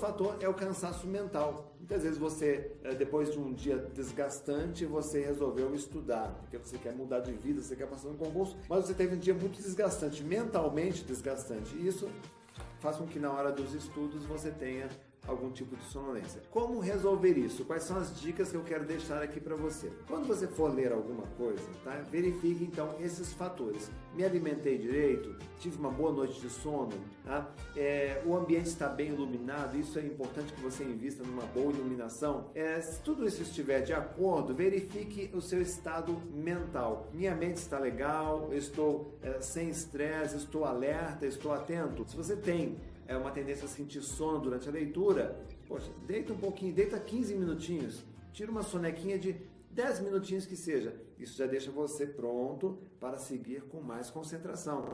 fator é o cansaço mental. Muitas vezes você, eh, depois de um dia desgastante, você resolveu estudar, porque você quer mudar de vida, você quer passar no concurso, mas você teve um dia muito desgastante, mentalmente desgastante. E isso faz com que na hora dos estudos você tenha algum tipo de sonolência. Como resolver isso? Quais são as dicas que eu quero deixar aqui para você? Quando você for ler alguma coisa, tá? verifique então esses fatores. Me alimentei direito? Tive uma boa noite de sono? Tá? É, o ambiente está bem iluminado? Isso é importante que você invista numa boa iluminação. É, se tudo isso estiver de acordo, verifique o seu estado mental. Minha mente está legal? Estou é, sem estresse? Estou alerta? Estou atento? Se você tem é uma tendência a sentir sono durante a leitura, poxa, deita um pouquinho, deita 15 minutinhos, tira uma sonequinha de 10 minutinhos que seja. Isso já deixa você pronto para seguir com mais concentração.